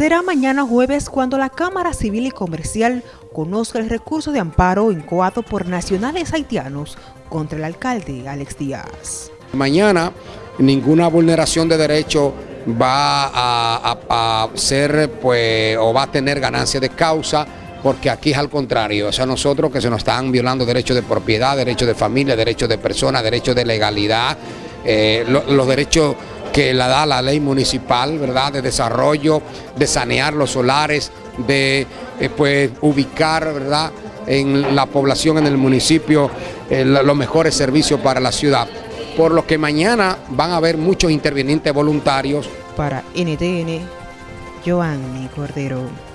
Será mañana jueves cuando la Cámara Civil y Comercial conozca el recurso de amparo incoado por nacionales haitianos contra el alcalde Alex Díaz. Mañana ninguna vulneración de derecho va a, ser pues o va a tener ganancia de causa porque aquí es al contrario, o sea, nosotros que se nos están violando derechos de propiedad, derechos de familia, derechos de persona, derechos de legalidad, eh, los derechos que la da la ley municipal, ¿verdad? De desarrollo, de sanear los solares, de eh, pues, ubicar, ¿verdad? En la población, en el municipio, eh, los mejores servicios para la ciudad. Por lo que mañana van a haber muchos intervinientes voluntarios. Para NTN, Joanny Cordero.